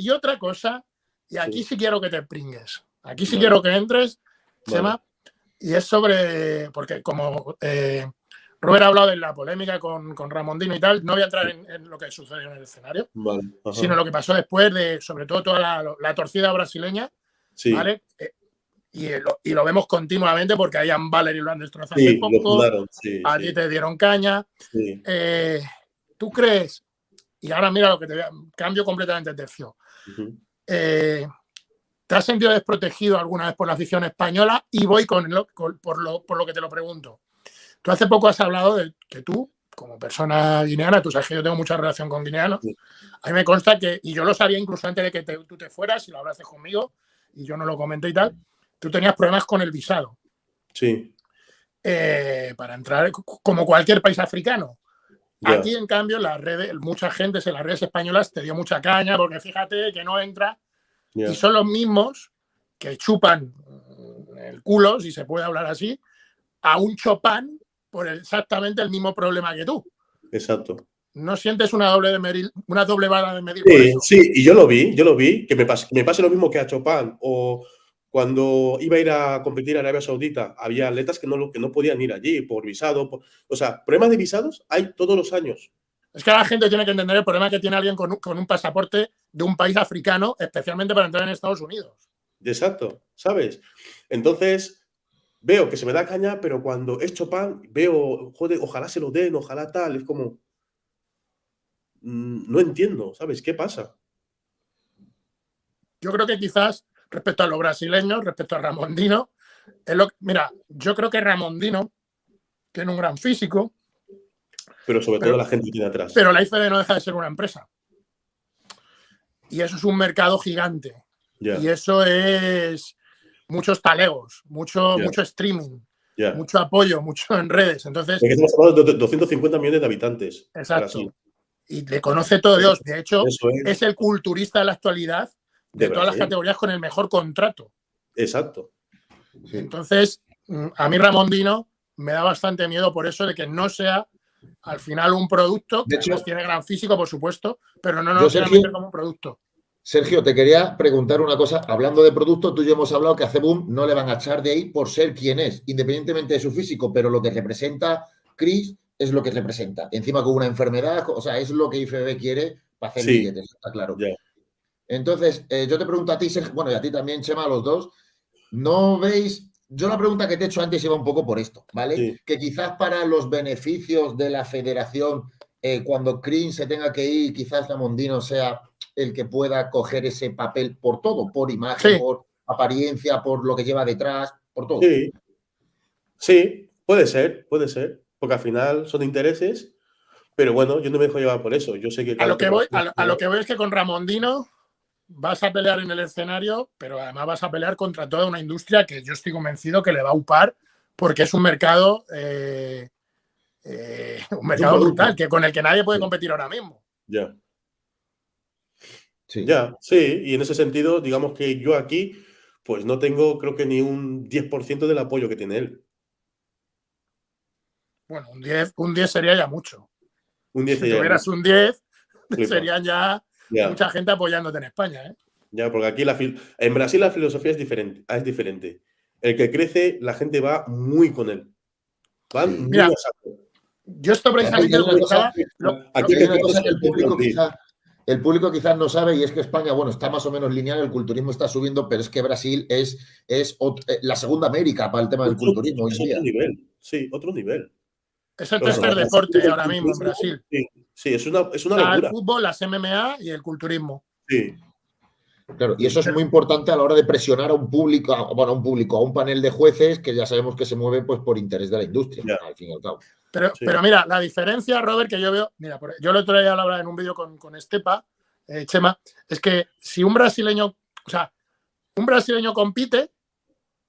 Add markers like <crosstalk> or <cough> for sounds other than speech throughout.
y otra cosa, y aquí sí, quiero que te pringues. Aquí sí quiero que entres, Chema, y es sobre, porque como eh, Robert ha hablado de la polémica con, con Ramondino y tal, no voy a entrar en, lo que sucedió en el escenario, sino lo que pasó después de, sobre todo, toda la, torcida brasileña, ¿vale? Eh, y, lo, vemos continuamente porque a Ian Valery lo han destrozado hace poco, a ti te dieron caña. Eh, ¿Tú crees? Y ahora mira lo que te voy a, cambio completamente de tercio. Eh, ¿Te has sentido desprotegido alguna vez por la afición española? Y voy con, por, lo, por lo que te lo pregunto. Tú hace poco has hablado de que tú, como persona guineana, tú sabes que yo tengo mucha relación con guineanos, a mí me consta que, y yo lo sabía incluso antes de que tú te fueras y lo hablaste conmigo, y yo no lo comenté y tal, tú tenías problemas con el visado. Sí. Eh, para entrar, como cualquier país africano. Aquí, en cambio, las redes, mucha gente en las redes españolas te dio mucha caña porque fíjate que no entra. Y son los mismos que chupan el culo, si se puede hablar así, a un chopán por exactamente el mismo problema que tú. Exacto. ¿No sientes una doble, de medir, una doble vara de medir? Sí, sí, y yo lo vi, yo lo vi, que me pase, me pase lo mismo que a Chopin o, cuando iba a ir a competir a Arabia Saudita, había atletas que no, que no podían ir allí por visado. o sea, problemas de visados hay todos los años. Es que la gente tiene que entender el problema que tiene alguien con un, pasaporte de un país africano, especialmente para entrar en Estados Unidos. Exacto, ¿sabes? Entonces, veo que se me da caña, pero cuando es Chopin, veo, joder, ojalá se lo den, ojalá tal, es como... Mm, no entiendo, ¿sabes? ¿Qué pasa? Yo creo que quizás respecto a los brasileños, respecto a Ramondino. Es lo, mira, yo creo que Ramondino tiene un gran físico. Pero sobre todo la gente que tiene atrás. Pero la IFD no deja de ser una empresa. Y eso es un mercado gigante. Y eso es muchos talegos, mucho, mucho streaming, mucho apoyo, mucho en redes. Entonces, estamos hablando de 250 millones de habitantes. Exacto. Y le conoce todo Dios. De hecho, es el culturista de la actualidad de, todas las categorías con el mejor contrato. Exacto. Entonces, mm, a mí Ramondino me da bastante miedo por eso de que no sea al final un producto, que hecho, tiene gran físico, por supuesto, pero no nos como un producto. Sergio, te quería preguntar una cosa. Hablando de producto, tú y yo hemos hablado que a Cebum no le van a echar de ahí por ser quien es, independientemente de su físico, pero lo que representa Chris es lo que representa. Encima con una enfermedad, o sea, es lo que IFB quiere para hacer billetes, está claro. Entonces, eh, yo te pregunto a ti, bueno, y a ti también, Chema, a los dos, ¿no veis? Yo la pregunta que te he hecho antes iba un poco por esto, ¿vale? Que quizás para los beneficios de la federación, eh, cuando Crin se tenga que ir, quizás Mondino sea el que pueda coger ese papel por todo, por imagen, por apariencia, por lo que lleva detrás, por todo. Sí. sí, puede ser, puede ser, porque al final son intereses, pero bueno, yo no me dejo llevar por eso. Yo sé que... A lo que, voy, a lo que voy es que con Ramondino vas a pelear en el escenario, pero además vas a pelear contra toda una industria que yo estoy convencido que le va a upar porque es un mercado, eh, eh, un mercado brutal, que con el que nadie puede competir ahora mismo. Ya. Sí. Ya, sí, y en ese sentido, digamos que yo aquí, pues no tengo, creo que ni un 10% del apoyo que tiene él. Bueno, un 10, un 10 sería ya mucho. Un 10 si tuvieras un 10, serían ya mucha gente apoyándote en España. ¿eh? Ya, porque aquí la en Brasil la filosofía es diferente, es diferente. El que crece, la gente va muy con él. Van muy a Yo esto precisamente lo Aquí hay una cosa que el público quizá el público quizás no sabe y es que España, bueno, está más o menos lineal, el culturismo está subiendo, pero es que Brasil es, es eh, la segunda América para el tema del culturismo. Es otro nivel, sí, otro nivel. Es el tercer deporte ahora mismo en Brasil. Sí, es una, es una locura. El fútbol, las MMA y el culturismo. Sí. Claro, y eso es muy importante a la hora de presionar a un público, a, bueno, a un público, a un panel de jueces que ya sabemos que se mueve pues, por interés de la industria, al fin y al cabo. Pero, pero mira, la diferencia, Robert, que yo veo, mira, yo lo traía a la en un vídeo con, con Estepa, eh, Chema, es que si un brasileño, o sea, un brasileño compite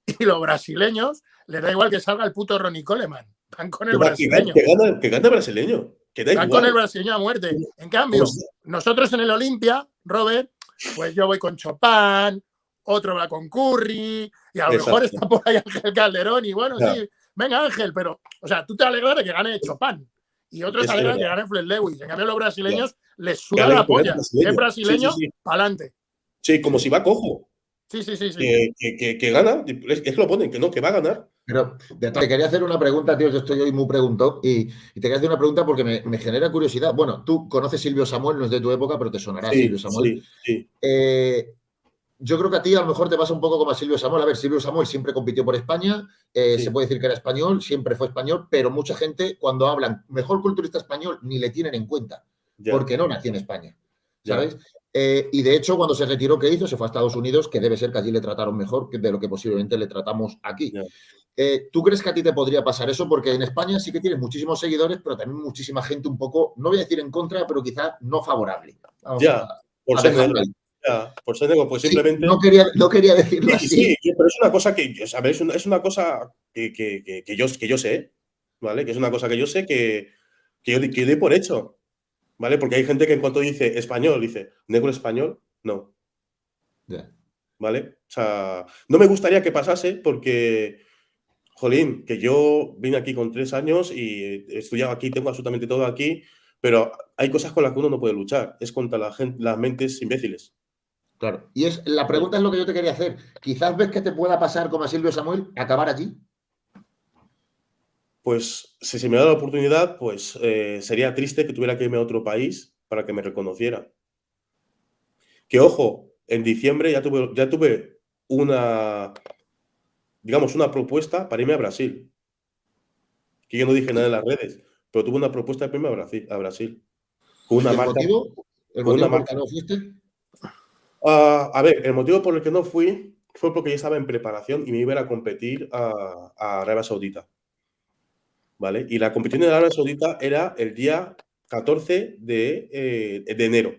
<laughs> y los brasileños les da igual que salga el puto Ronnie Coleman. Van con el brasileño. Que gana, que gana el brasileño. Que Van con el brasileño a muerte. En cambio, pues nosotros en el Olimpia, Robert, pues yo voy con Chopin, otro va con Curry, y a lo mejor está por ahí Ángel Calderón, y bueno, sí, venga Ángel, pero, o sea, tú te alegras de que gane Chopin, y otros se alegran de que gane Fred Lewis. En cambio, los brasileños les suda la polla. Es brasileño, para adelante. Sí, como si va cojo. Sí, sí, sí. sí. Que, que, que, gana, es que lo ponen, que no, que va a ganar. Pero te quería hacer una pregunta, tío. Yo estoy hoy muy preguntado y, te quería hacer una pregunta porque me, genera curiosidad. Bueno, tú conoces Silvio Samuel, no es de tu época, pero te sonará Silvio Samuel. Sí, sí. Eh, yo creo que a ti a lo mejor te pasa un poco como a Silvio Samuel. A ver, Silvio Samuel siempre compitió por España, eh, se puede decir que era español, siempre fue español, pero mucha gente cuando hablan mejor culturista español ni le tienen en cuenta, porque no nació en España, ¿sabes? Eh, y de hecho, cuando se retiró, ¿qué hizo? Se fue a Estados Unidos, que debe ser que allí le trataron mejor de lo que posiblemente le tratamos aquí. Eh, ¿Tú crees que a ti te podría pasar eso? Porque en España sí que tienes muchísimos seguidores, pero también muchísima gente un poco, no voy a decir en contra, pero quizás no favorable. ya, por ser ya, por ser pues simplemente. no, quería, no quería decirlo así. Sí, pero es una cosa que, ¿sabes? Es una, cosa que, que, que, yo, que yo sé, ¿vale? Que es una cosa que yo sé que, que yo, que doy por hecho. ¿vale? Porque hay gente que en cuanto dice español, dice, ¿negro español? No. ¿Vale? O sea, no me gustaría que pasase porque, jolín, que yo vine aquí con tres años y he estudiado aquí, tengo absolutamente todo aquí, pero hay cosas con las que uno no puede luchar, es contra la gente, las mentes imbéciles. Claro. Y es, la pregunta es lo que yo te quería hacer. Quizás ves que te pueda pasar como a Silvio Samuel, acabar allí pues si se me da la oportunidad, pues eh, sería triste que tuviera que irme a otro país para que me reconociera. Que ojo, en diciembre ya tuve, ya tuve una, digamos, una propuesta para irme a Brasil. Que yo no dije nada en las redes, pero tuve una propuesta de irme a Brasil. A Brasil con una ¿El marca, motivo? ¿El motivo por qué no fuiste? Ah, a ver, el motivo por el que no fui fue porque yo estaba en preparación y me iba a competir a, a Arabia Saudita. ¿vale? Y la competición de Arabia Saudita era el día 14 de, eh, de enero,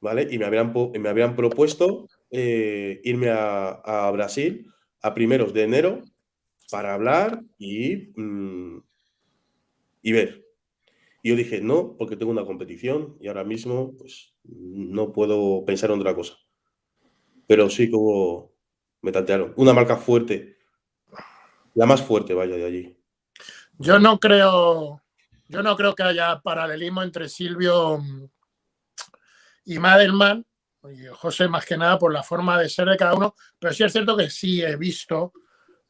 ¿vale? Y me habían, me habían propuesto eh, irme a, Brasil a primeros de enero para hablar y, mm, y ver. Y yo dije, no, porque tengo una competición y ahora mismo pues, no puedo pensar en otra cosa. Pero sí hubo, me tantearon. Una marca fuerte la más fuerte, vaya, de allí. Yo no creo, yo no creo que haya paralelismo entre Silvio y Madelman, y José más que nada por la forma de ser de cada uno, pero sí es cierto que sí he visto,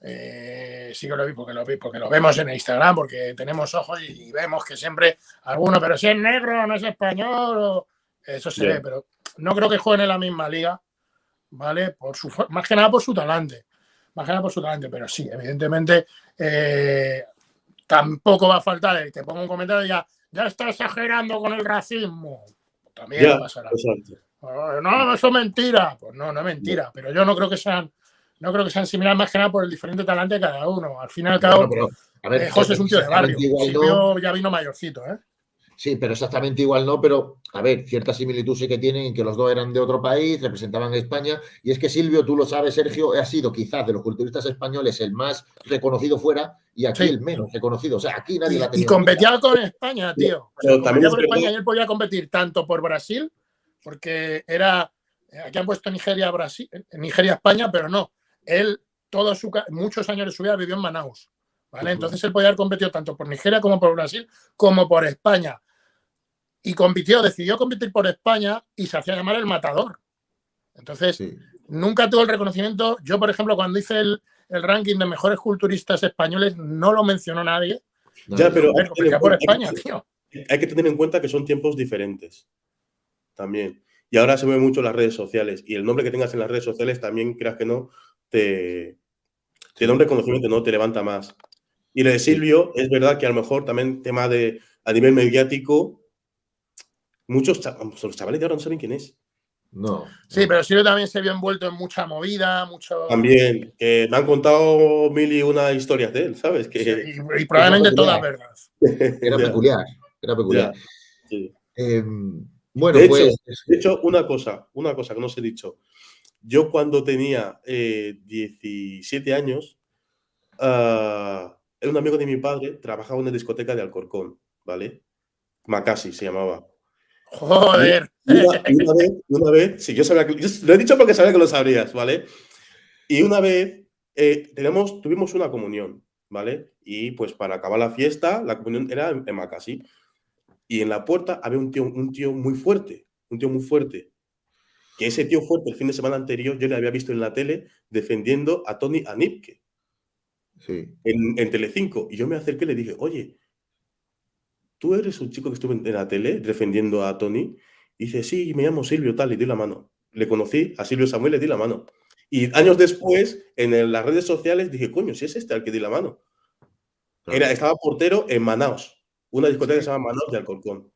eh, sí que lo vi porque lo vi, porque lo vemos en Instagram, porque tenemos ojos y, vemos que siempre alguno, pero si es negro, no es español, eso se ve, pero no creo que jueguen en la misma liga, ¿vale? Por su, más que nada por su talante más que nada por su talento, pero sí, evidentemente eh, tampoco va a faltar el que ponga un comentario y ya, ya está exagerando con el racismo. También va pasará. No, eso es mentira. Pues no, no es mentira, pero yo no creo que sean no creo que sean similares más que nada por el diferente talante de cada uno. Al final y al cabo, eh, José es un tío de barrio. Silvio ya vino mayorcito, ¿eh? Sí, pero exactamente igual no, pero a ver, cierta similitud sí que tienen en que los dos eran de otro país, representaban España, y es que Silvio, tú lo sabes, Sergio, ha sido quizás de los culturistas españoles el más reconocido fuera y aquí el menos reconocido. O sea, aquí nadie la tenía. Y competía con España, tío. competía por España y él podía competir tanto por Brasil, porque era. Aquí han puesto Nigeria, Brasil, Nigeria, España, pero no. Él, todos su, muchos años de su vida vivió en Manaus. ¿Vale? Entonces él podía haber competido tanto por Nigeria como por Brasil, como por España y compitió, decidió competir por España y se hacía llamar el matador. Entonces, nunca tuvo el reconocimiento. Yo, por ejemplo, cuando hice el, ranking de mejores culturistas españoles, no lo mencionó nadie. Ya, pero hay, por España, tío. hay que tener en cuenta que son tiempos diferentes. También. Y ahora se ve mucho las redes sociales. Y el nombre que tengas en las redes sociales también, creas que no, te, te da un reconocimiento, no te levanta más. Y lo de Silvio, es verdad que a lo mejor también tema de a nivel mediático, Muchos los chavales de ahora no saben quién es. No. Sí, pero Silvio también se vio envuelto en mucha movida, mucho. También, que me han contado mil y una historias de él, ¿sabes? Que... y, probablemente todas verdad. Era <laughs> peculiar, era peculiar. Em, bueno, de pues. Hecho, de hecho, una cosa, una cosa que no os he dicho. Yo cuando tenía 17 eh, años, uh, era un amigo de mi padre, trabajaba en una discoteca de Alcorcón, ¿vale? Macasi se llamaba. Joder. una, vez, una vez, sí, yo sabía que, lo he dicho porque sabía que lo sabrías, ¿vale? Y una vez eh, tenemos, tuvimos una comunión, ¿vale? Y pues para acabar la fiesta, la comunión era en, Macasi. Y en la puerta había un tío, un tío muy fuerte, un tío muy fuerte, que ese tío fuerte el fin de semana anterior, yo le había visto en la tele defendiendo a Tony Anipke. Sí. En, en Telecinco. Y yo me acerqué y le dije, oye, ¿tú eres un chico que estuvo en la tele defendiendo a Tony? Y dice, sí, me llamo Silvio, tal, y di la mano. Le conocí a Silvio Samuel, le di la mano. Y años después, en las redes sociales, dije, coño, si es este al que di la mano. Era, estaba portero en Manaos, una discoteca que se llama Manaos de Alcorcón.